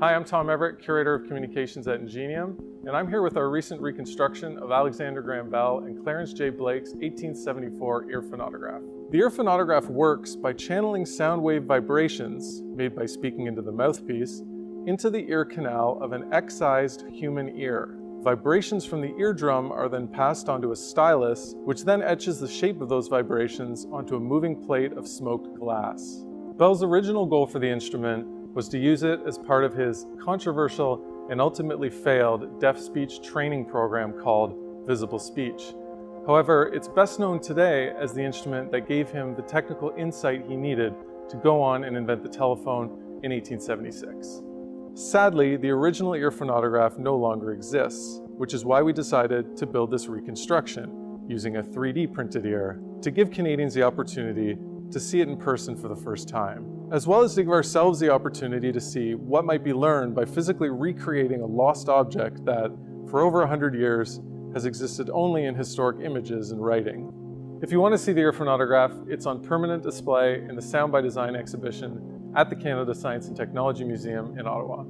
Hi, I'm Tom Everett, Curator of Communications at Ingenium, and I'm here with our recent reconstruction of Alexander Graham Bell and Clarence J. Blake's 1874 ear phonautograph. The ear phonautograph works by channeling sound wave vibrations, made by speaking into the mouthpiece, into the ear canal of an excised human ear. Vibrations from the eardrum are then passed onto a stylus, which then etches the shape of those vibrations onto a moving plate of smoked glass. Bell's original goal for the instrument was to use it as part of his controversial and ultimately failed deaf speech training program called Visible Speech. However, it's best known today as the instrument that gave him the technical insight he needed to go on and invent the telephone in 1876. Sadly, the original ear phonautograph no longer exists, which is why we decided to build this reconstruction using a 3D printed ear to give Canadians the opportunity to see it in person for the first time, as well as to give ourselves the opportunity to see what might be learned by physically recreating a lost object that, for over 100 years, has existed only in historic images and writing. If you want to see the ear phonautograph, it's on permanent display in the Sound by Design exhibition at the Canada Science and Technology Museum in Ottawa.